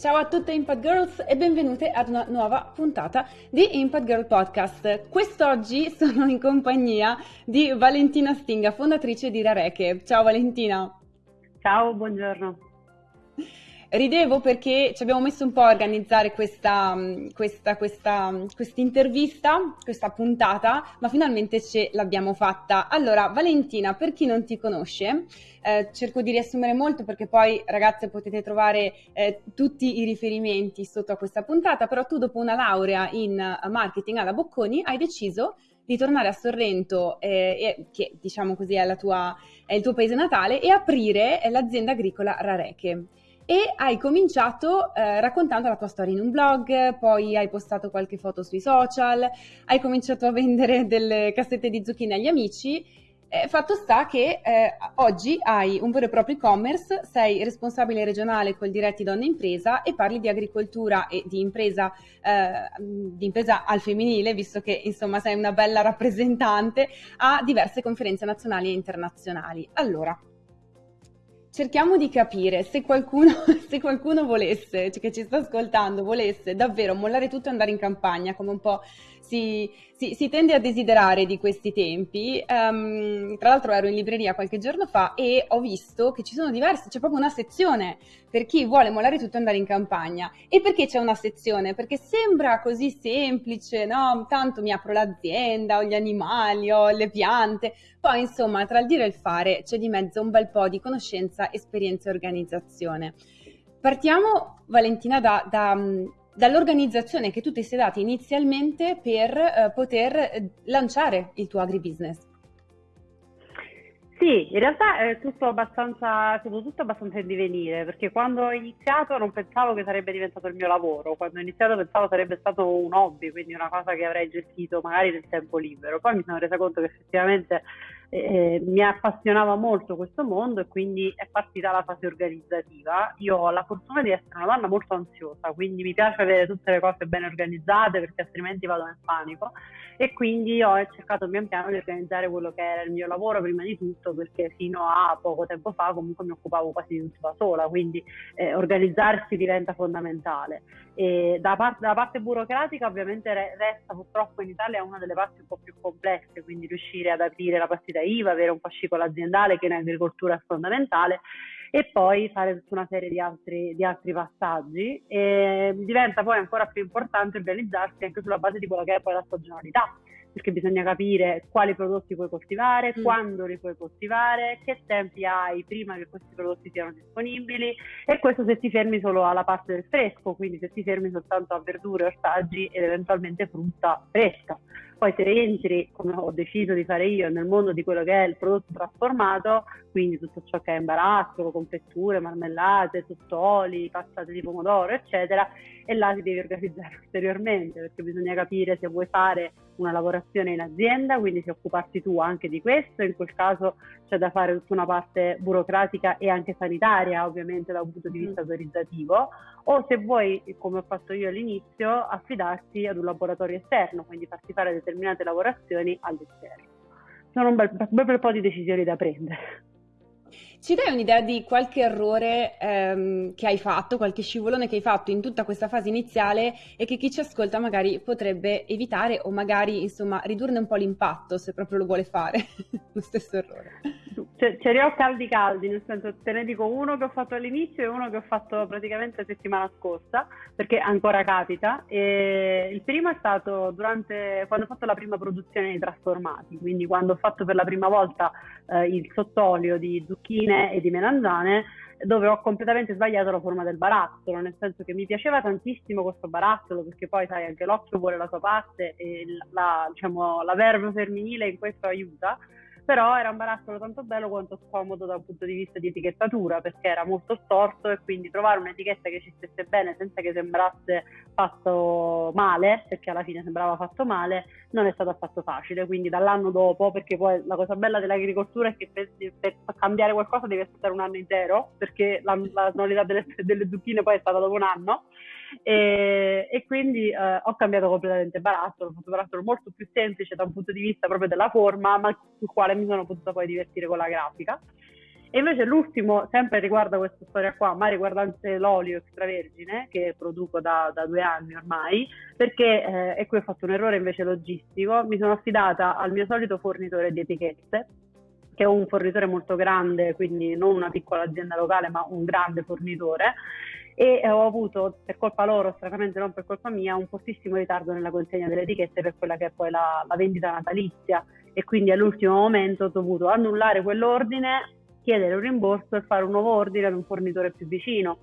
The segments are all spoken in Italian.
Ciao a tutte Impact Girls e benvenute ad una nuova puntata di Impact Girl Podcast. Quest'oggi sono in compagnia di Valentina Stinga, fondatrice di Rareche. Ciao Valentina. Ciao, buongiorno. Ridevo perché ci abbiamo messo un po' a organizzare questa, questa, questa intervista, questa puntata, ma finalmente ce l'abbiamo fatta. Allora, Valentina, per chi non ti conosce, eh, cerco di riassumere molto perché poi, ragazze, potete trovare eh, tutti i riferimenti sotto a questa puntata, però tu dopo una laurea in marketing alla Bocconi hai deciso di tornare a Sorrento, eh, che diciamo così è, tua, è il tuo paese natale, e aprire l'azienda agricola Rareche e hai cominciato eh, raccontando la tua storia in un blog, poi hai postato qualche foto sui social, hai cominciato a vendere delle cassette di zucchine agli amici. Eh, fatto sta che eh, oggi hai un vero e proprio e-commerce, sei responsabile regionale col Diretti Donne Impresa e parli di agricoltura e di impresa, eh, di impresa al femminile, visto che insomma sei una bella rappresentante a diverse conferenze nazionali e internazionali. Allora, cerchiamo di capire se qualcuno, se qualcuno volesse, cioè che ci sta ascoltando, volesse davvero mollare tutto e andare in campagna, come un po' si, si, si tende a desiderare di questi tempi. Um, tra l'altro ero in libreria qualche giorno fa e ho visto che ci sono diverse, c'è proprio una sezione per chi vuole mollare tutto e andare in campagna. E perché c'è una sezione? Perché sembra così semplice, no? Tanto mi apro l'azienda, ho gli animali, ho le piante. Poi, insomma, tra il dire e il fare c'è di mezzo un bel po' di conoscenza, esperienza e organizzazione. Partiamo, Valentina, da, da, dall'organizzazione che tu ti sei data inizialmente per eh, poter eh, lanciare il tuo agribusiness. Sì, in realtà è tutto abbastanza, tutto, tutto abbastanza in divenire, perché quando ho iniziato non pensavo che sarebbe diventato il mio lavoro, quando ho iniziato pensavo sarebbe stato un hobby, quindi una cosa che avrei gestito magari nel tempo libero. Poi mi sono resa conto che effettivamente eh, mi appassionava molto questo mondo e quindi è partita la fase organizzativa. Io ho la fortuna di essere una donna molto ansiosa, quindi mi piace avere tutte le cose ben organizzate perché altrimenti vado nel panico e quindi ho cercato pian piano di organizzare quello che era il mio lavoro prima di tutto perché fino a poco tempo fa comunque mi occupavo quasi di tutto da sola, quindi eh, organizzarsi diventa fondamentale. E da parte, da parte burocratica ovviamente resta purtroppo in Italia una delle parti un po' più complesse, quindi riuscire ad aprire la partita IVA, avere un fascicolo aziendale che in agricoltura è fondamentale e poi fare tutta una serie di altri, di altri passaggi e diventa poi ancora più importante organizzarsi anche sulla base di quella che è poi la stagionalità perché bisogna capire quali prodotti puoi coltivare, mm. quando li puoi coltivare, che tempi hai prima che questi prodotti siano disponibili e questo se ti fermi solo alla parte del fresco, quindi se ti fermi soltanto a verdure, ortaggi ed eventualmente frutta fresca. Poi se entri, come ho deciso di fare io, nel mondo di quello che è il prodotto trasformato, quindi tutto ciò che è imbarazzo, confetture, marmellate, sottoli, passate di pomodoro, eccetera, e là ti devi organizzare ulteriormente perché bisogna capire se vuoi fare una lavorazione in azienda, quindi se occuparti tu anche di questo, in quel caso c'è da fare tutta una parte burocratica e anche sanitaria, ovviamente da un punto di vista autorizzativo, o se vuoi, come ho fatto io all'inizio, affidarti ad un laboratorio esterno, quindi farti fare determinate lavorazioni all'esterno. Sono un bel, bel po' di decisioni da prendere. Ci dai un'idea di qualche errore ehm, che hai fatto, qualche scivolone che hai fatto in tutta questa fase iniziale e che chi ci ascolta magari potrebbe evitare o magari insomma ridurne un po' l'impatto se proprio lo vuole fare, lo stesso errore? Ce, ce li ho caldi caldi, nel senso te ne dico uno che ho fatto all'inizio e uno che ho fatto praticamente settimana scorsa, perché ancora capita. E il primo è stato durante quando ho fatto la prima produzione di trasformati, quindi quando ho fatto per la prima volta eh, il sottolio di zucchine zucchine e di melanzane dove ho completamente sbagliato la forma del barattolo, nel senso che mi piaceva tantissimo questo barattolo perché poi sai anche l'occhio vuole la sua parte e la, diciamo, la verve femminile in questo aiuta, però era un barattolo tanto bello quanto scomodo da un punto di vista di etichettatura perché era molto storto e quindi trovare un'etichetta che ci stesse bene senza che sembrasse fatto male, perché alla fine sembrava fatto male, non è stato affatto facile. Quindi dall'anno dopo, perché poi la cosa bella dell'agricoltura è che per, per cambiare qualcosa devi aspettare un anno intero, perché la, la delle, delle zucchine poi è stata dopo un anno e, e quindi eh, ho cambiato completamente barattolo, ho fatto un barattolo molto più semplice da un punto di vista proprio della forma, ma sul quale mi sono potuta poi divertire con la grafica. E invece l'ultimo, sempre riguarda questa storia qua, ma riguardante l'olio extravergine che produco da, da due anni ormai, perché, eh, e qui ho fatto un errore invece logistico, mi sono affidata al mio solito fornitore di etichette, che è un fornitore molto grande, quindi non una piccola azienda locale, ma un grande fornitore, e ho avuto, per colpa loro, stranamente non per colpa mia, un fortissimo ritardo nella consegna delle etichette per quella che è poi la, la vendita natalizia. E quindi all'ultimo momento ho dovuto annullare quell'ordine chiedere un rimborso e fare un nuovo ordine ad un fornitore più vicino,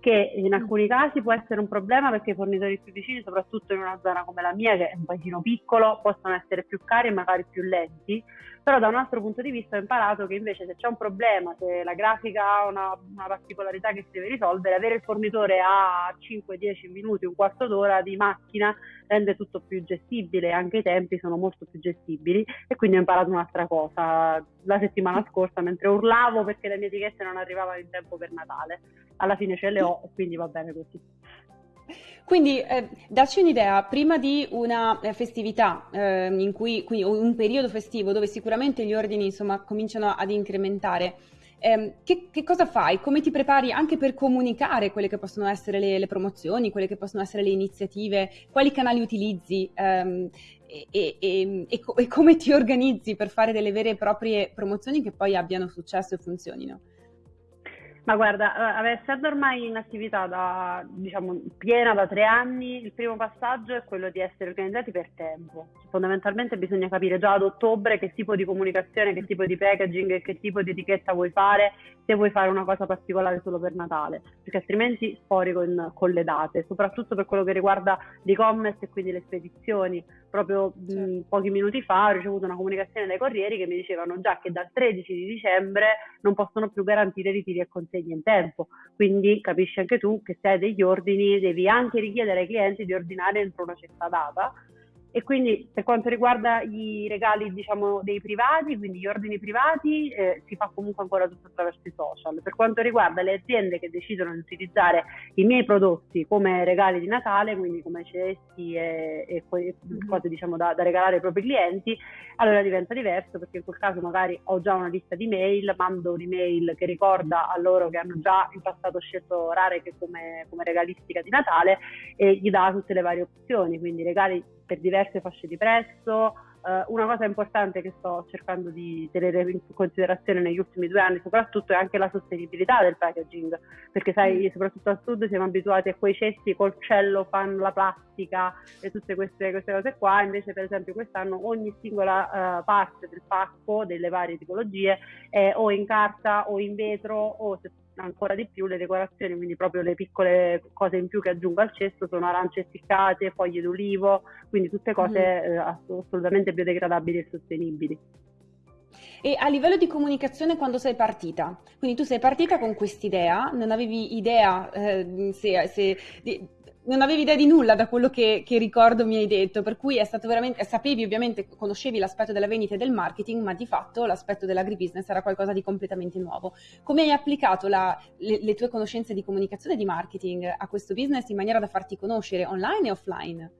che in alcuni casi può essere un problema perché i fornitori più vicini, soprattutto in una zona come la mia, che è un paesino piccolo, possono essere più cari e magari più lenti, però da un altro punto di vista ho imparato che invece se c'è un problema, se la grafica ha una, una particolarità che si deve risolvere, avere il fornitore a 5-10 minuti, un quarto d'ora di macchina rende tutto più gestibile, anche i tempi sono molto più gestibili e quindi ho imparato un'altra cosa la settimana scorsa mentre urlavo perché le mie etichette non arrivavano in tempo per Natale. Alla fine ce le ho e quindi va bene così. Quindi eh, darci un'idea, prima di una eh, festività, eh, cui, quindi un periodo festivo dove sicuramente gli ordini insomma, cominciano ad incrementare, ehm, che, che, cosa fai? Come ti prepari anche per comunicare quelle che possono essere le, le promozioni, quelle che possono essere le iniziative? Quali canali utilizzi? Ehm, e, e, e, e, come ti organizzi per fare delle vere e proprie promozioni che poi abbiano successo e funzionino? Ma guarda, essendo ormai in attività da, diciamo, piena da tre anni, il primo passaggio è quello di essere organizzati per tempo. Fondamentalmente bisogna capire già ad ottobre che tipo di comunicazione, che tipo di packaging che tipo di etichetta vuoi fare, se vuoi fare una cosa particolare solo per Natale, perché altrimenti spori con, con le date, soprattutto per quello che riguarda l'e-commerce e quindi le spedizioni. Proprio certo. mh, pochi minuti fa ho ricevuto una comunicazione dai corrieri che mi dicevano già che dal 13 di dicembre non possono più garantire ritiri e consegni in tempo. Quindi capisci anche tu che se hai degli ordini devi anche richiedere ai clienti di ordinare entro una certa data e quindi per quanto riguarda i regali diciamo dei privati, quindi gli ordini privati, eh, si fa comunque ancora tutto attraverso i social. Per quanto riguarda le aziende che decidono di utilizzare i miei prodotti come regali di Natale, quindi come cesti e, e mm-hmm. cose diciamo da, da, regalare ai propri clienti, allora diventa diverso perché in quel caso magari ho già una lista di mail, mando un'email che ricorda a loro che hanno già in passato scelto Rare come, come regalistica di Natale e gli dà tutte le varie opzioni, quindi regali per diverse fasce di prezzo. Uh, una cosa importante che sto cercando di tenere in considerazione negli ultimi due anni soprattutto è anche la sostenibilità del packaging, perché sai, mm. soprattutto al sud siamo abituati a quei cesti col cello, fanno la plastica e tutte queste, queste, cose qua, invece per esempio quest'anno ogni singola uh, parte del pacco delle varie tipologie è o in carta o in vetro o se ancora di più le decorazioni, quindi proprio le piccole cose in più che aggiungo al cesto sono arance essiccate, foglie d'olivo, quindi tutte cose mm. eh, assolutamente biodegradabili e sostenibili. E a livello di comunicazione quando sei partita? Quindi tu sei partita con quest'idea, non avevi idea eh, se, se, di, non avevi idea di nulla da quello che, che, ricordo mi hai detto, per cui è stato veramente, sapevi ovviamente, conoscevi l'aspetto della vendita e del marketing, ma di fatto l'aspetto dell'agribusiness era qualcosa di completamente nuovo. Come hai applicato la, le, le tue conoscenze di comunicazione e di marketing a questo business in maniera da farti conoscere online e offline?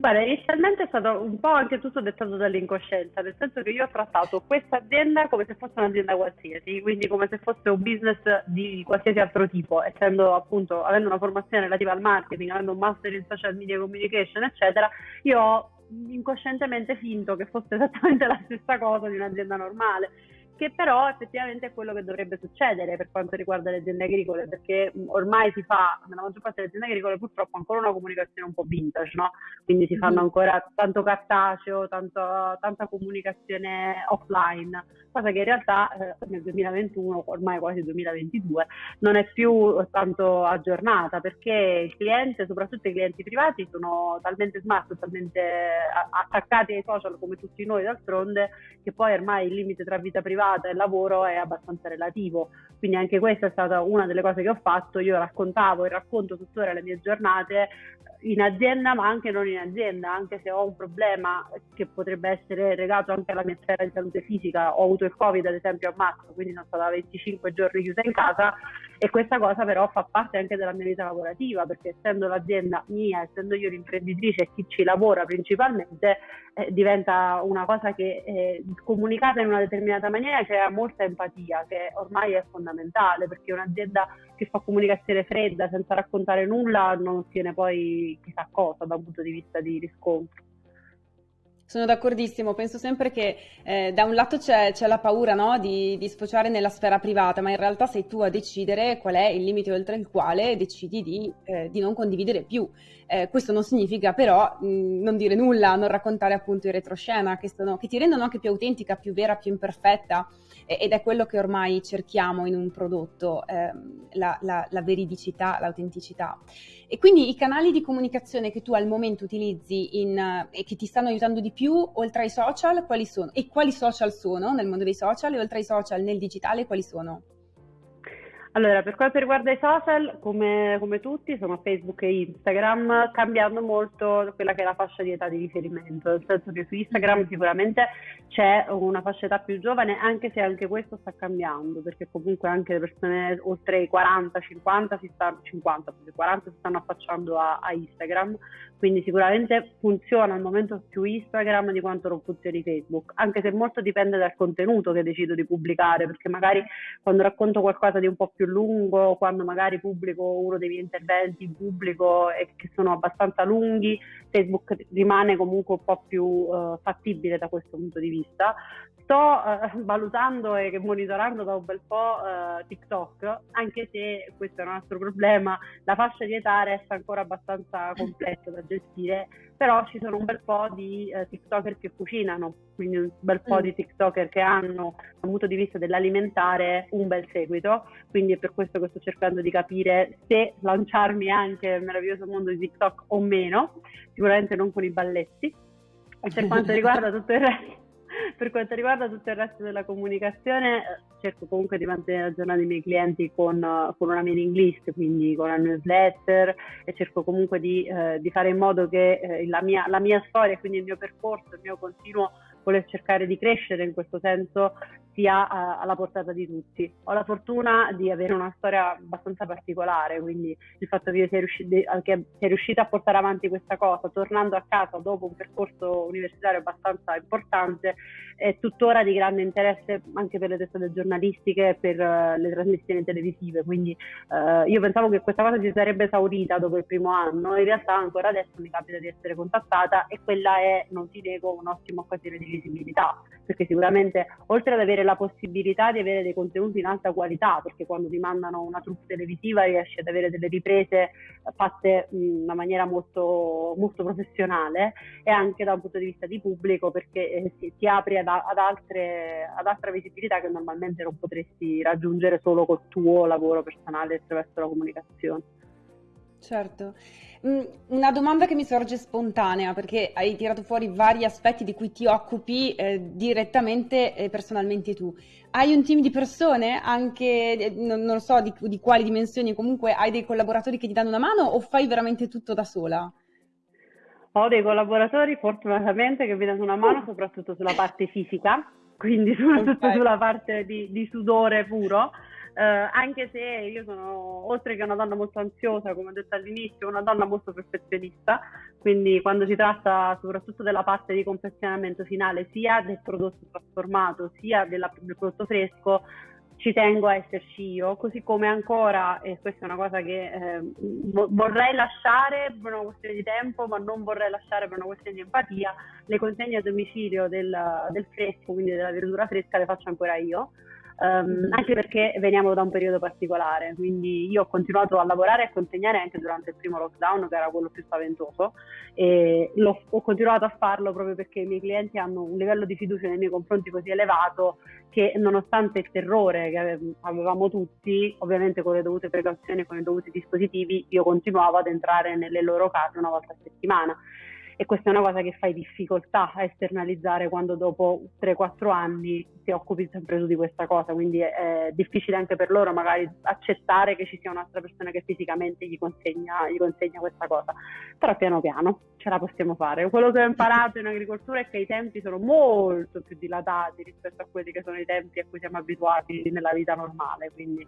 Guarda, inizialmente è stato un po' anche tutto dettato dall'incoscienza, nel senso che io ho trattato questa azienda come se fosse un'azienda qualsiasi, quindi come se fosse un business di qualsiasi altro tipo, essendo appunto, avendo una formazione relativa al marketing, avendo un master in social media communication, eccetera, io ho incoscientemente finto che fosse esattamente la stessa cosa di un'azienda normale che però effettivamente è quello che dovrebbe succedere per quanto riguarda le aziende agricole, perché ormai si fa, nella maggior parte delle aziende agricole purtroppo ancora una comunicazione un po' vintage, no? Quindi si fanno ancora tanto cartaceo, tanto, tanta comunicazione offline, cosa che in realtà eh, nel 2021, ormai quasi 2022, non è più tanto aggiornata, perché il cliente, soprattutto i clienti privati, sono talmente smart, talmente attaccati ai social come tutti noi d'altronde, che poi ormai il limite tra vita privata privata e lavoro è abbastanza relativo. Quindi anche questa è stata una delle cose che ho fatto. Io raccontavo e racconto tuttora le mie giornate in azienda ma anche non in azienda, anche se ho un problema che potrebbe essere legato anche alla mia sfera di salute fisica, ho avuto il covid ad esempio a marzo, quindi sono stata 25 giorni chiusa in casa e questa cosa però fa parte anche della mia vita lavorativa perché essendo l'azienda mia, essendo io l'imprenditrice e chi ci lavora principalmente, eh, diventa una cosa che è comunicata in una determinata maniera c'è molta empatia che ormai è fondamentale perché un'azienda che fa comunicazione fredda senza raccontare nulla non ottiene poi chissà cosa da un punto di vista di riscontro. Sono d'accordissimo, penso sempre che eh, da un lato c'è, c'è la paura no? di, di, sfociare nella sfera privata, ma in realtà sei tu a decidere qual è il limite oltre il quale decidi di, eh, di non condividere più. Eh, questo non significa però mh, non dire nulla, non raccontare appunto in retroscena, che, sono, che ti rendono anche più autentica, più vera, più imperfetta ed è quello che ormai cerchiamo in un prodotto, ehm, la, la, la, veridicità, l'autenticità. E quindi i canali di comunicazione che tu al momento utilizzi in, e che ti stanno aiutando di più, oltre ai social, quali sono? E quali social sono nel mondo dei social e oltre ai social nel digitale, quali sono? Allora, per quanto riguarda i social, come, come, tutti, sono Facebook e Instagram, cambiando molto quella che è la fascia di età di riferimento, nel senso che su Instagram sicuramente c'è una fascia età più giovane, anche se anche questo sta cambiando, perché comunque anche le persone oltre i 40, 50, si stanno, 50, 40 si stanno affacciando a, a Instagram, quindi sicuramente funziona al momento più Instagram di quanto non funzioni Facebook, anche se molto dipende dal contenuto che decido di pubblicare, perché magari quando racconto qualcosa di un po' più più lungo, quando magari pubblico uno dei miei interventi in pubblico e che sono abbastanza lunghi, Facebook rimane comunque un po' più uh, fattibile da questo punto di vista. Sto uh, valutando e monitorando da un bel po' uh, TikTok, anche se questo è un altro problema, la fascia di età resta ancora abbastanza complessa da gestire, però ci sono un bel po' di TikToker che cucinano, quindi un bel po' mm. di TikToker che hanno dal punto di vista dell'alimentare un bel seguito, quindi è per questo che sto cercando di capire se lanciarmi anche nel meraviglioso mondo di TikTok o meno, sicuramente non con i balletti. E per quanto riguarda tutto il resto, per quanto riguarda tutto il resto della comunicazione, eh, cerco comunque di mantenere aggiornati i miei clienti con, con, una mailing list, quindi con la newsletter e cerco comunque di, eh, di fare in modo che eh, la, mia, la mia storia, quindi il mio percorso, il mio continuo voler cercare di crescere in questo senso sia a, alla portata di tutti. Ho la fortuna di avere una storia abbastanza particolare, quindi il fatto che io sia, riusciti, che sia riuscita a portare avanti questa cosa, tornando a casa dopo un percorso universitario abbastanza importante, è tuttora di grande interesse anche per le testate giornalistiche e per uh, le trasmissioni televisive. Quindi uh, io pensavo che questa cosa si sarebbe esaurita dopo il primo anno, in realtà ancora adesso mi capita di essere contattata e quella è, non ti nego, un'ottima occasione di visibilità, perché sicuramente oltre ad avere la possibilità di avere dei contenuti in alta qualità, perché quando ti mandano una troupe televisiva riesci ad avere delle riprese fatte in una maniera molto, molto professionale e anche da un punto di vista di pubblico perché eh, ti, ti apri ad, ad, altre, ad altra visibilità che normalmente non potresti raggiungere solo col tuo lavoro personale attraverso la comunicazione. Certo. Mm, una domanda che mi sorge spontanea, perché hai tirato fuori vari aspetti di cui ti occupi eh, direttamente e personalmente tu. Hai un team di persone, anche, eh, non, non so di, di, quali dimensioni, comunque hai dei collaboratori che ti danno una mano o fai veramente tutto da sola? Ho dei collaboratori fortunatamente che mi danno una mano soprattutto sulla parte fisica, quindi soprattutto okay. sulla parte di, di sudore puro eh, anche se io sono, oltre che una donna molto ansiosa, come ho detto all'inizio, una donna molto perfezionista, quindi quando si tratta soprattutto della parte di confezionamento finale, sia del prodotto trasformato, sia della, del prodotto fresco, ci tengo a esserci io, così come ancora, e questa è una cosa che eh, vorrei lasciare per una questione di tempo, ma non vorrei lasciare per una questione di empatia, le consegne a domicilio del, del fresco, quindi della verdura fresca, le faccio ancora io um, anche perché veniamo da un periodo particolare, quindi io ho continuato a lavorare e a consegnare anche durante il primo lockdown, che era quello più spaventoso, e ho continuato a farlo proprio perché i miei clienti hanno un livello di fiducia nei miei confronti così elevato che nonostante il terrore che avevamo tutti, ovviamente con le dovute precauzioni, con i dovuti dispositivi, io continuavo ad entrare nelle loro case una volta a settimana e questa è una cosa che fai difficoltà a esternalizzare quando dopo 3-4 anni ti occupi sempre tu di questa cosa, quindi è, difficile anche per loro magari accettare che ci sia un'altra persona che fisicamente gli consegna, gli consegna questa cosa, però piano piano ce la possiamo fare. Quello che ho imparato in agricoltura è che i tempi sono molto più dilatati rispetto a quelli che sono i tempi a cui siamo abituati nella vita normale, quindi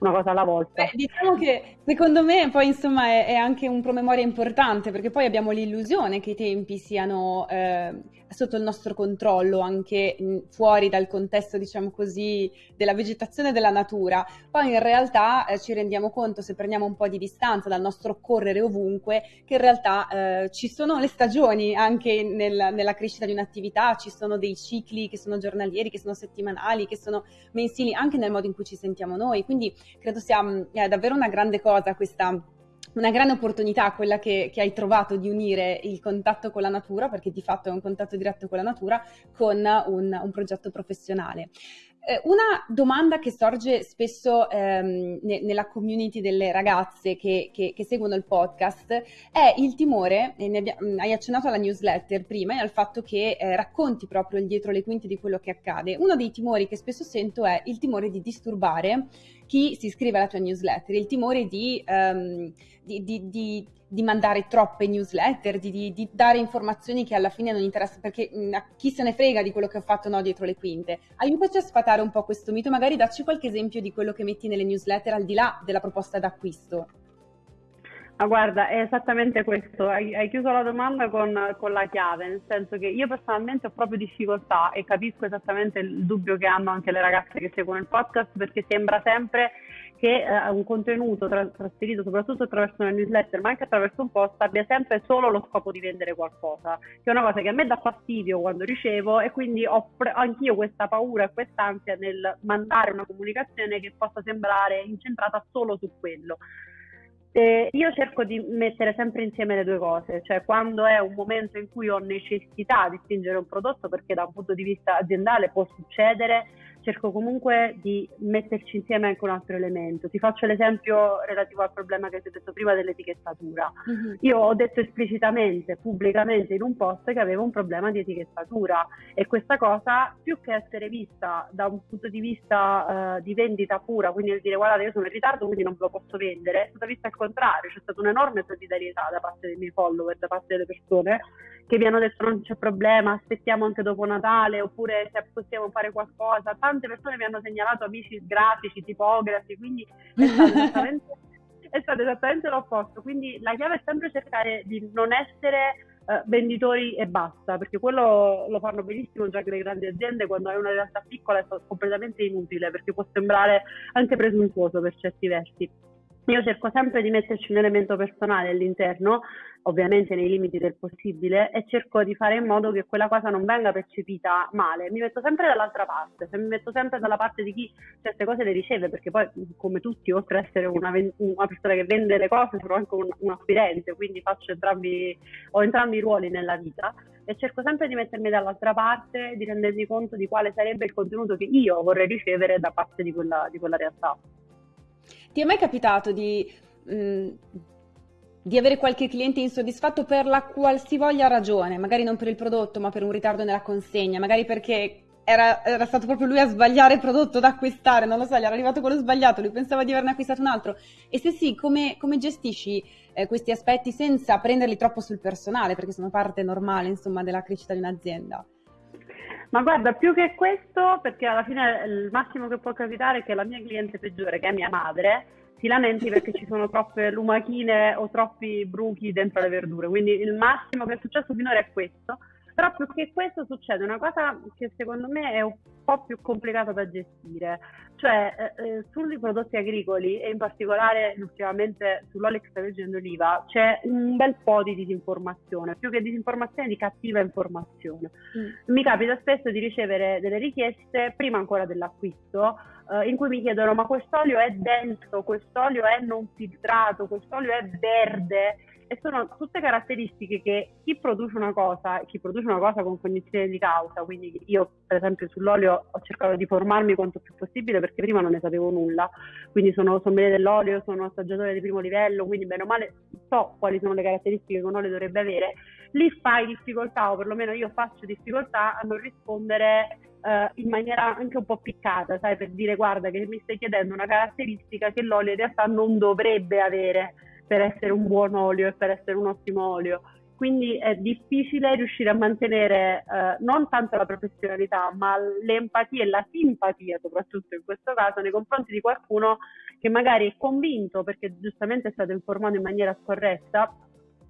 una cosa alla volta. Beh, diciamo che secondo me poi insomma è, è anche un promemoria importante perché poi abbiamo l'illusione che i tempi siano eh, sotto il nostro controllo, anche fuori dal contesto, diciamo così, della vegetazione e della natura, poi in realtà eh, ci rendiamo conto, se prendiamo un po' di distanza dal nostro correre ovunque, che in realtà eh, ci sono le stagioni anche nel, nella crescita di un'attività, ci sono dei cicli che sono giornalieri, che sono settimanali, che sono mensili, anche nel modo in cui ci sentiamo noi. Quindi credo sia mh, davvero una grande cosa questa una grande opportunità quella che, che, hai trovato di unire il contatto con la natura, perché di fatto è un contatto diretto con la natura, con un, un progetto professionale. Eh, una domanda che sorge spesso ehm, ne, nella community delle ragazze che, che, che, seguono il podcast è il timore, abbia, mm, hai accennato alla newsletter prima e al fatto che eh, racconti proprio il dietro le quinte di quello che accade. Uno dei timori che spesso sento è il timore di disturbare chi si iscrive alla tua newsletter, il timore di, um, di, di, di mandare troppe newsletter, di, dare informazioni che alla fine non interessano, perché mh, mm, chi se ne frega di quello che ho fatto no, dietro le quinte. Aiutaci a sfatare un po' questo mito, magari dacci qualche esempio di quello che metti nelle newsletter al di là della proposta d'acquisto. Ma guarda, è esattamente questo, hai, hai chiuso la domanda con, con, la chiave, nel senso che io personalmente ho proprio difficoltà e capisco esattamente il dubbio che hanno anche le ragazze che seguono il podcast perché sembra sempre che eh, un contenuto tra- trasferito soprattutto attraverso una newsletter ma anche attraverso un post abbia sempre solo lo scopo di vendere qualcosa, che è una cosa che a me dà fastidio quando ricevo e quindi ho pre- anch'io questa paura e quest'ansia nel mandare una comunicazione che possa sembrare incentrata solo su quello. Eh, io cerco di mettere sempre insieme le due cose, cioè quando è un momento in cui ho necessità di spingere un prodotto, perché da un punto di vista aziendale può succedere, cerco comunque di metterci insieme anche un altro elemento. Ti faccio l'esempio relativo al problema che ti ho detto prima dell'etichettatura. Uh-huh. Io ho detto esplicitamente, pubblicamente in un post che avevo un problema di etichettatura e questa cosa, più che essere vista da un punto di vista uh, di vendita pura, quindi nel dire guardate io sono in ritardo quindi non ve lo posso vendere, è stata vista al contrario, c'è stata un'enorme solidarietà da parte dei miei follower, da parte delle persone che mi hanno detto non c'è problema, aspettiamo anche dopo Natale oppure se possiamo fare qualcosa. Tante persone mi hanno segnalato amici grafici, tipografi, quindi è stato esattamente, è stato esattamente l'opposto. Quindi la chiave è sempre cercare di non essere Uh, venditori e basta, perché quello lo fanno benissimo già che le grandi aziende, quando hai una realtà piccola è completamente inutile, perché può sembrare anche presuntuoso per certi versi. Io cerco sempre di metterci un elemento personale all'interno, ovviamente nei limiti del possibile, e cerco di fare in modo che quella cosa non venga percepita male. Mi metto sempre dall'altra parte, mi metto sempre dalla parte di chi certe cose le riceve, perché poi, come tutti, oltre ad essere una, una, persona che vende le cose, sono anche un, un acquirente, quindi entrambi, ho entrambi i ruoli nella vita e cerco sempre di mettermi dall'altra parte, di rendermi conto di quale sarebbe il contenuto che io vorrei ricevere da parte di quella, di quella realtà. Ti è mai capitato di, mh, mm, di avere qualche cliente insoddisfatto per la qualsivoglia ragione, magari non per il prodotto, ma per un ritardo nella consegna, magari perché era, era, stato proprio lui a sbagliare il prodotto da acquistare, non lo so, gli era arrivato quello sbagliato, lui pensava di averne acquistato un altro. E se sì, come, come gestisci eh, questi aspetti senza prenderli troppo sul personale, perché sono parte normale, insomma, della crescita di un'azienda? Ma guarda, più che questo, perché alla fine il massimo che può capitare è che la mia cliente peggiore, che è mia madre, si lamenti perché ci sono troppe lumachine o troppi bruchi dentro le verdure. Quindi il massimo che è successo finora è questo. Però più che questo succede una cosa che secondo me è un po' più complicata da gestire, cioè eh, eh sui prodotti agricoli e in particolare ultimamente sull'olio extravergine d'oliva c'è un bel po' di disinformazione, più che disinformazione di cattiva informazione. Mm. Mi capita spesso di ricevere delle richieste prima ancora dell'acquisto eh, in cui mi chiedono ma quest'olio è denso, quest'olio è non filtrato, quest'olio è verde e sono tutte caratteristiche che chi produce una cosa, chi produce una cosa con cognizione di causa, quindi io per esempio sull'olio ho cercato di formarmi quanto più possibile perché prima non ne sapevo nulla, quindi sono sommelier dell'olio, sono assaggiatore di primo livello, quindi bene o male so quali sono le caratteristiche che un olio dovrebbe avere, lì fai difficoltà o perlomeno io faccio difficoltà a non rispondere Uh, in maniera anche un po' piccata, sai, per dire guarda che mi stai chiedendo una caratteristica che l'olio in realtà non dovrebbe avere per essere un buon olio e per essere un ottimo olio. Quindi è difficile riuscire a mantenere eh, non tanto la professionalità, ma l'empatia e la simpatia, soprattutto in questo caso, nei confronti di qualcuno che magari è convinto, perché giustamente è stato informato in maniera scorretta,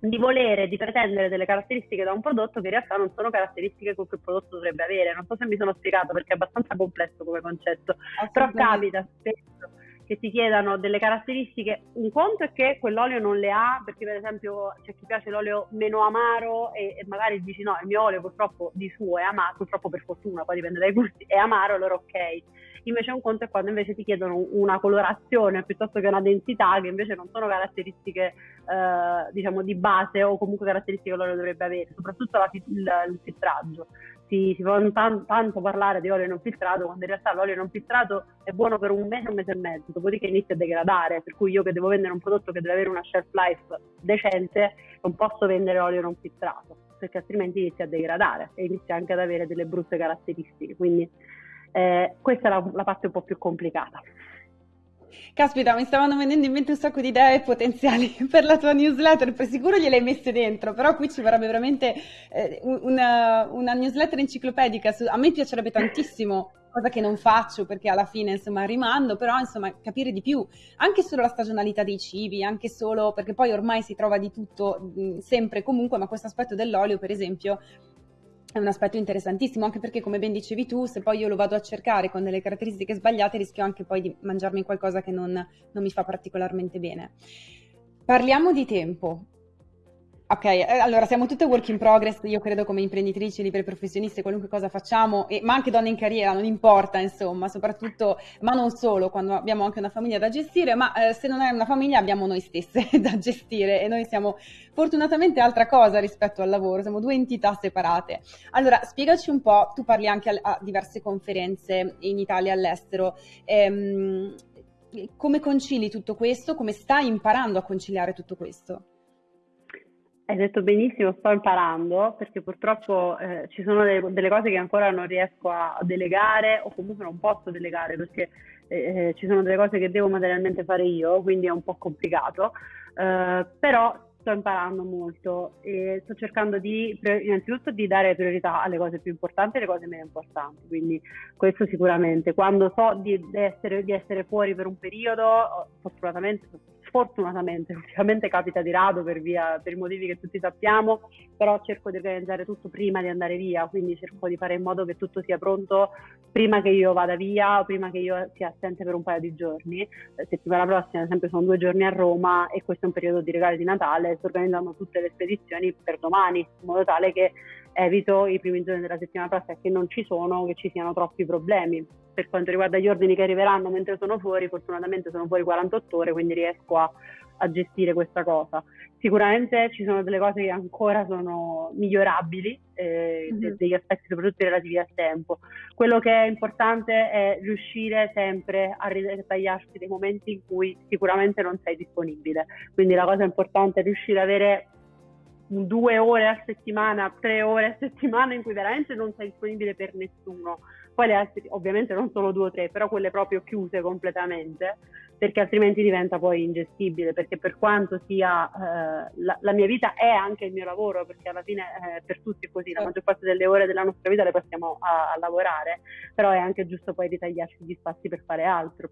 di volere, di pretendere delle caratteristiche da un prodotto che in realtà non sono caratteristiche che quel prodotto dovrebbe avere. Non so se mi sono spiegato perché è abbastanza complesso come concetto, però capita spesso che ti chiedano delle caratteristiche. Un conto è che quell'olio non le ha, perché per esempio c'è chi piace l'olio meno amaro e, e magari dici no, il mio olio purtroppo di suo è amaro, purtroppo per fortuna, poi dipende dai gusti, è amaro, allora ok invece un conto è quando invece ti chiedono una colorazione piuttosto che una densità che invece non sono caratteristiche eh, diciamo di base o comunque caratteristiche che l'olio dovrebbe avere, soprattutto la, il, il filtraggio. Si, si fa tan, tanto parlare di olio non filtrato quando in realtà l'olio non filtrato è buono per un mese, un mese e mezzo, dopodiché inizia a degradare, per cui io che devo vendere un prodotto che deve avere una shelf life decente non posso vendere olio non filtrato perché altrimenti inizia a degradare e inizia anche ad avere delle brutte caratteristiche. Quindi eh, questa è la, la parte un po' più complicata. Caspita, mi stavano venendo in mente un sacco di idee potenziali per la tua newsletter, per sicuro gliele hai messe dentro, però qui ci vorrebbe veramente eh, una, una, newsletter enciclopedica. Su, a me piacerebbe tantissimo, cosa che non faccio perché alla fine insomma rimando, però insomma capire di più, anche solo la stagionalità dei cibi, anche solo perché poi ormai si trova di tutto mh, sempre e comunque, ma questo aspetto dell'olio per esempio è un aspetto interessantissimo, anche perché come ben dicevi tu, se poi io lo vado a cercare con delle caratteristiche sbagliate, rischio anche poi di mangiarmi qualcosa che non, non mi fa particolarmente bene. Parliamo di tempo. Ok, eh, allora siamo tutte work in progress, io credo come imprenditrici, libere professioniste, qualunque cosa facciamo, e, ma anche donne in carriera, non importa insomma, soprattutto, ma non solo, quando abbiamo anche una famiglia da gestire, ma eh, se non è una famiglia abbiamo noi stesse da gestire e noi siamo fortunatamente altra cosa rispetto al lavoro, siamo due entità separate. Allora, spiegaci un po', tu parli anche a, a diverse conferenze in Italia e all'estero, ehm, come concili tutto questo, come stai imparando a conciliare tutto questo? Hai detto benissimo, sto imparando perché purtroppo eh, ci sono delle, delle, cose che ancora non riesco a, delegare o comunque non posso delegare perché eh, eh, ci sono delle cose che devo materialmente fare io, quindi è un po' complicato, eh, però sto imparando molto e sto cercando di innanzitutto di dare priorità alle cose più importanti e alle cose meno importanti, quindi questo sicuramente. Quando so di, di, essere, di essere fuori per un periodo, fortunatamente fortunatamente, ultimamente capita di rado per, via, per i motivi che tutti sappiamo, però cerco di organizzare tutto prima di andare via, quindi cerco di fare in modo che tutto sia pronto prima che io vada via o prima che io sia assente per un paio di giorni. Eh, settimana prossima, ad esempio, sono due giorni a Roma e questo è un periodo di regali di Natale, sto organizzando tutte le spedizioni per domani, in modo tale che evito i primi giorni della settimana prossima che non ci sono, che ci siano troppi problemi. Per quanto riguarda gli ordini che arriveranno mentre sono fuori, fortunatamente sono fuori 48 ore, quindi riesco a, a gestire questa cosa. Sicuramente ci sono delle cose che ancora sono migliorabili, eh, mm-hmm. degli aspetti soprattutto relativi al tempo. Quello che è importante è riuscire sempre a ritagliarsi dei momenti in cui sicuramente non sei disponibile. Quindi la cosa importante è riuscire ad avere due ore a settimana, tre ore a settimana in cui veramente non sei disponibile per nessuno. Poi le altre, ovviamente non solo due o tre, però quelle proprio chiuse completamente, perché altrimenti diventa poi ingestibile, perché per quanto sia eh, la, la, mia vita è anche il mio lavoro, perché alla fine eh, per tutti è così, la maggior parte delle ore della nostra vita le passiamo a, a lavorare, però è anche giusto poi ritagliarci gli spazi per fare altro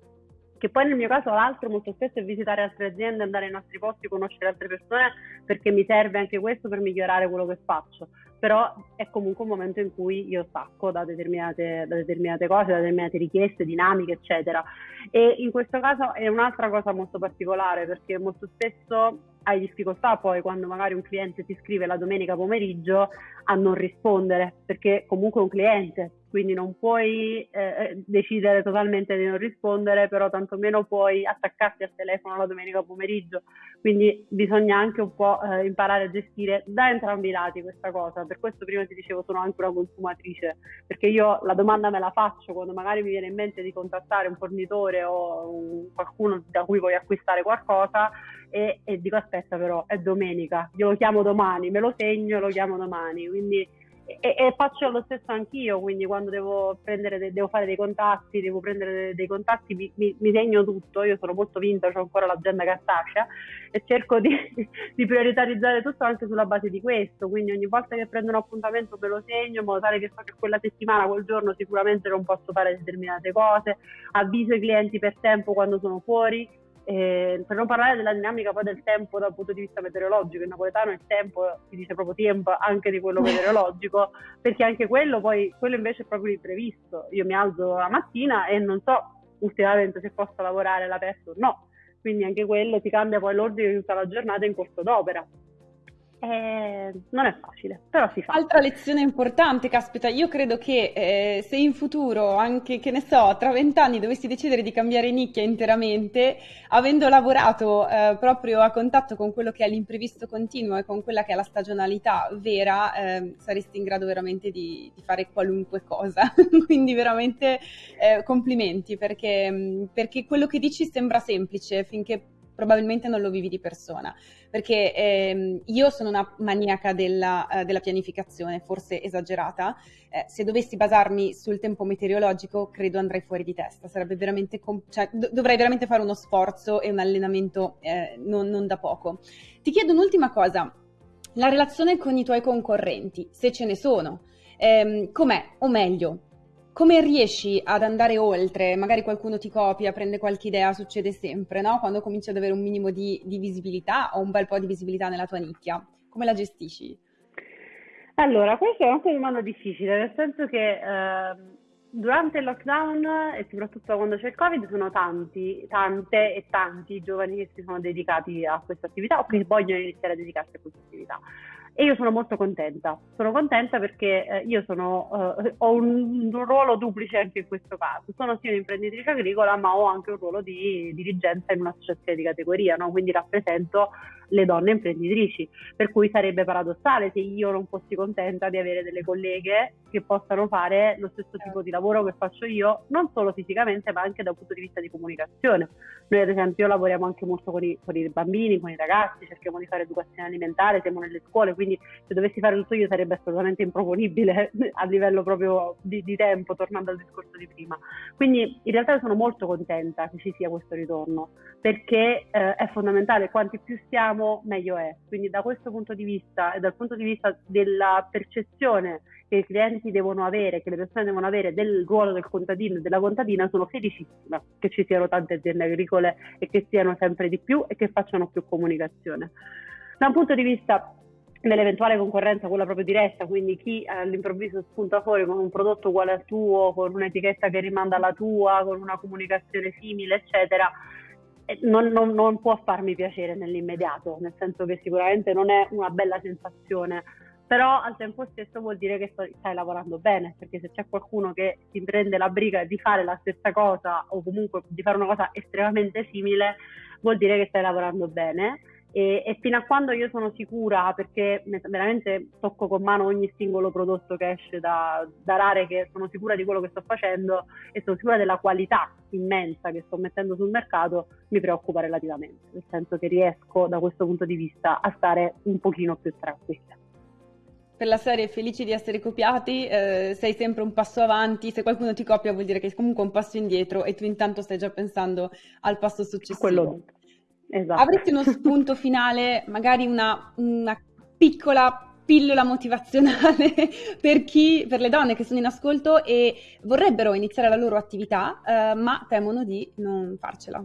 che poi nel mio caso l'altro molto spesso è visitare altre aziende, andare in altri posti, conoscere altre persone, perché mi serve anche questo per migliorare quello che faccio. Però è comunque un momento in cui io stacco da determinate, da determinate cose, da determinate richieste, dinamiche, eccetera. E in questo caso è un'altra cosa molto particolare, perché molto spesso hai difficoltà poi quando magari un cliente ti scrive la domenica pomeriggio a non rispondere, perché comunque è un cliente, quindi non puoi eh, eh, decidere totalmente di non rispondere, però tantomeno puoi attaccarti al telefono la domenica pomeriggio, quindi bisogna anche un po' eh, imparare a gestire da entrambi i lati questa cosa, per questo prima ti dicevo sono anche una consumatrice, perché io la domanda me la faccio quando magari mi viene in mente di contattare un fornitore o un, qualcuno da cui voglio acquistare qualcosa e, e dico aspetta però è domenica, io lo chiamo domani, me lo segno e lo chiamo domani, quindi e, e, faccio lo stesso anch'io, quindi quando devo, prendere, devo fare dei contatti, devo prendere dei contatti, mi, mi, mi, segno tutto, io sono molto vinta, ho ancora l'agenda cartacea e cerco di, di, prioritarizzare tutto anche sulla base di questo, quindi ogni volta che prendo un appuntamento me lo segno in modo tale che so che quella settimana, quel giorno sicuramente non posso fare determinate cose, avviso i clienti per tempo quando sono fuori, Eh, per non parlare della dinamica poi del tempo dal punto di vista meteorologico, in napoletano il tempo si dice proprio tempo anche di quello meteorologico, perché anche quello poi, quello invece è proprio l'imprevisto. Io mi alzo la mattina e non so ultimamente se posso lavorare all'aperto o no, quindi anche quello ti cambia poi l'ordine di tutta la giornata in corso d'opera. Eh, non è facile, però si fa. Altra lezione importante, caspita, io credo che eh, se in futuro, anche che ne so, tra vent'anni dovessi decidere di cambiare nicchia interamente, avendo lavorato eh, proprio a contatto con quello che è l'imprevisto continuo e con quella che è la stagionalità vera, ehm, saresti in grado veramente di, di fare qualunque cosa. Quindi veramente eh, complimenti, perché, mm, perché quello che dici sembra semplice finché probabilmente non lo vivi di persona, perché ehm, io sono una maniaca della, uh, della pianificazione, forse esagerata, eh, se dovessi basarmi sul tempo meteorologico credo andrei fuori di testa, sarebbe veramente, com- cioè, do- dovrei veramente fare uno sforzo e un allenamento eh, non, non da poco. Ti chiedo un'ultima cosa, la relazione con i tuoi concorrenti, se ce ne sono, ehm, com'è, o meglio, come riesci ad andare oltre? Magari qualcuno ti copia, prende qualche idea, succede sempre, no? Quando cominci ad avere un minimo di, di visibilità o un bel po' di visibilità nella tua nicchia, come la gestisci? Allora, questa è anche una domanda difficile, nel senso che eh, durante il lockdown e soprattutto quando c'è il Covid sono tanti, tante e tanti giovani che si sono dedicati a questa attività o che vogliono iniziare a dedicarsi a questa attività. E io sono molto contenta, sono contenta perché eh, io sono, eh, ho un, un, ruolo duplice anche in questo caso, sono sia un'imprenditrice agricola ma ho anche un ruolo di dirigenza in un'associazione di categoria, no? quindi rappresento le donne imprenditrici, per cui sarebbe paradossale se io non fossi contenta di avere delle colleghe che possano fare lo stesso tipo di lavoro che faccio io, non solo fisicamente ma anche dal punto di vista di comunicazione. Noi ad esempio lavoriamo anche molto con i, con i bambini, con i ragazzi, cerchiamo di fare educazione alimentare, siamo nelle scuole, quindi se dovessi fare tutto io sarebbe assolutamente improponibile a livello proprio di, di tempo, tornando al discorso di prima. Quindi in realtà sono molto contenta che ci sia questo ritorno, perché eh, è fondamentale, quanti più siamo meglio è. Quindi da questo punto di vista e dal punto di vista della percezione che i clienti devono avere, che le persone devono avere del ruolo del contadino e della contadina, sono felicissima che ci siano tante aziende agricole e che siano sempre di più e che facciano più comunicazione. Da un punto di vista dell'eventuale concorrenza, quella proprio diretta, quindi chi all'improvviso spunta fuori con un prodotto uguale al tuo, con un'etichetta che rimanda alla tua, con una comunicazione simile, eccetera, non, non, non può farmi piacere nell'immediato, nel senso che sicuramente non è una bella sensazione, però al tempo stesso vuol dire che stai lavorando bene, perché se c'è qualcuno che si prende la briga di fare la stessa cosa o comunque di fare una cosa estremamente simile, vuol dire che stai lavorando bene. E, e, fino a quando io sono sicura, perché veramente tocco con mano ogni singolo prodotto che esce da, da Rare, che sono sicura di quello che sto facendo e sono sicura della qualità immensa che sto mettendo sul mercato, mi preoccupa relativamente, nel senso che riesco da questo punto di vista a stare un pochino più tranquilla per la serie felici di essere copiati, eh, sei sempre un passo avanti, se qualcuno ti copia vuol dire che è comunque un passo indietro e tu intanto stai già pensando al passo successivo. Quello Esatto. Avresti uno spunto finale, magari una, una piccola pillola motivazionale per chi, per le donne che sono in ascolto e vorrebbero iniziare la loro attività, eh, ma temono di non farcela?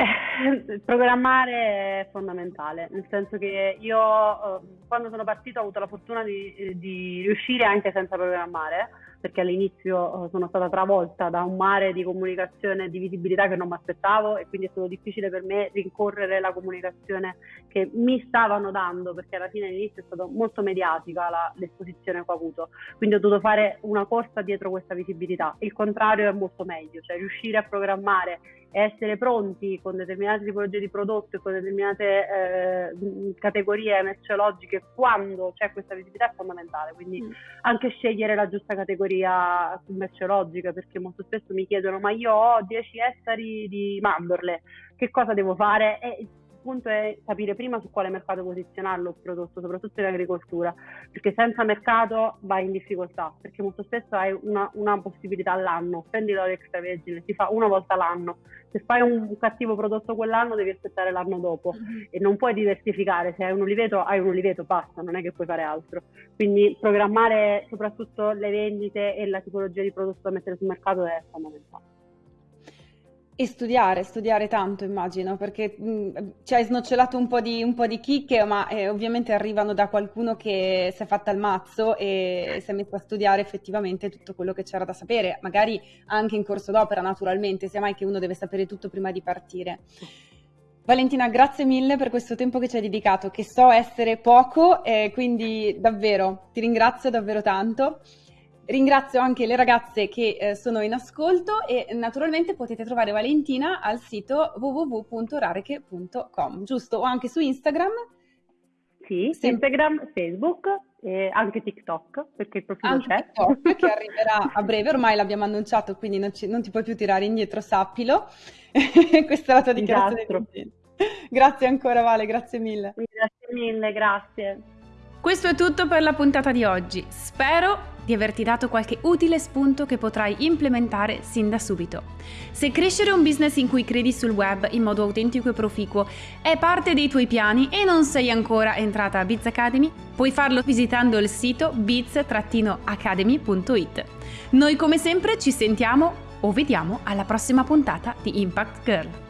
Eh, programmare è fondamentale, nel senso che io eh, quando sono partito ho avuto la fortuna di, di riuscire anche senza programmare perché all'inizio eh, sono stata travolta da un mare di comunicazione e di visibilità che non mi aspettavo e quindi è stato difficile per me rincorrere la comunicazione che mi stavano dando perché alla fine all'inizio è stata molto mediatica la, l'esposizione che ho avuto, quindi ho dovuto fare una corsa dietro questa visibilità. Il contrario è molto meglio, cioè riuscire a programmare essere pronti con determinate tipologie di prodotto e con determinate eh, categorie merceologiche quando c'è questa visibilità è fondamentale, quindi mm. anche scegliere la giusta categoria merceologica perché molto spesso mi chiedono ma io ho 10 ettari di mandorle, che cosa devo fare? E punto è capire prima su quale mercato posizionarlo il prodotto, soprattutto in agricoltura, perché senza mercato vai in difficoltà, perché molto spesso hai una, una possibilità all'anno, prendi l'olio extravergine, si fa una volta l'anno, se fai un cattivo prodotto quell'anno devi aspettare l'anno dopo mm-hmm. e non puoi diversificare, se hai un oliveto hai un oliveto, basta, non è che puoi fare altro. Quindi programmare soprattutto le vendite e la tipologia di prodotto da mettere sul mercato è fondamentale. E studiare, studiare tanto immagino, perché mh, ci hai snocciolato un po' di, un po' di chicche, ma eh, ovviamente arrivano da qualcuno che si è fatta il mazzo e si è messo a studiare effettivamente tutto quello che c'era da sapere, magari anche in corso d'opera naturalmente, sia mai che uno deve sapere tutto prima di partire. Valentina, grazie mille per questo tempo che ci hai dedicato, che so essere poco, eh, quindi davvero ti ringrazio davvero tanto. Ringrazio anche le ragazze che eh, sono in ascolto e naturalmente potete trovare Valentina al sito www.rareche.com, giusto? O anche su Instagram? Sì, sì. Instagram, Facebook e anche TikTok, perché il profilo anche c'è. TikTok che arriverà a breve, ormai l'abbiamo annunciato, quindi non, ci, non ti puoi più tirare indietro, sappilo. Questa è la tua dichiarazione di Grazie ancora Vale, grazie mille. Grazie mille, grazie. Questo è tutto per la puntata di oggi. Spero di averti dato qualche utile spunto che potrai implementare sin da subito. Se crescere un business in cui credi sul web in modo autentico e proficuo è parte dei tuoi piani e non sei ancora entrata a Biz Academy, puoi farlo visitando il sito biz-academy.it. Noi come sempre ci sentiamo o vediamo alla prossima puntata di Impact Girl.